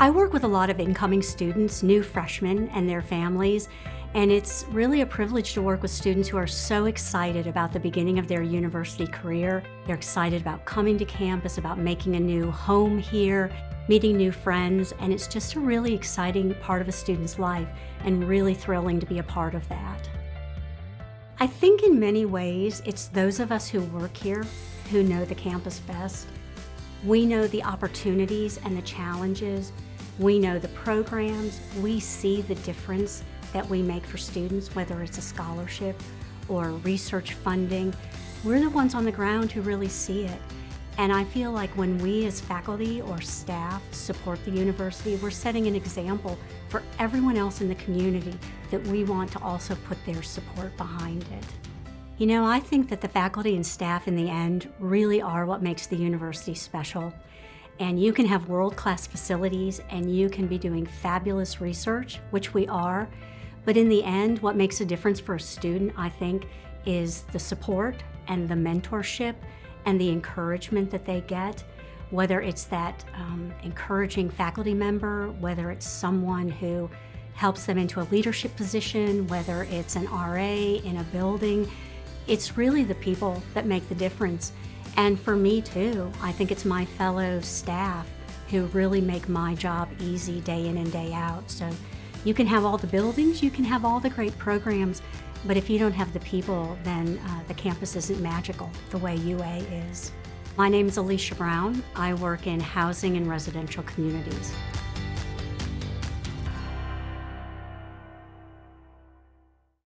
I work with a lot of incoming students, new freshmen and their families, and it's really a privilege to work with students who are so excited about the beginning of their university career. They're excited about coming to campus, about making a new home here, meeting new friends, and it's just a really exciting part of a student's life and really thrilling to be a part of that. I think in many ways, it's those of us who work here who know the campus best. We know the opportunities and the challenges. We know the programs. We see the difference that we make for students, whether it's a scholarship or research funding. We're the ones on the ground who really see it. And I feel like when we as faculty or staff support the university, we're setting an example for everyone else in the community that we want to also put their support behind it. You know, I think that the faculty and staff in the end really are what makes the university special. And you can have world-class facilities and you can be doing fabulous research, which we are, but in the end, what makes a difference for a student, I think, is the support and the mentorship and the encouragement that they get, whether it's that um, encouraging faculty member, whether it's someone who helps them into a leadership position, whether it's an RA in a building. It's really the people that make the difference. And for me too, I think it's my fellow staff who really make my job easy day in and day out. So you can have all the buildings, you can have all the great programs, but if you don't have the people, then uh, the campus isn't magical the way UA is. My name is Alicia Brown. I work in housing and residential communities.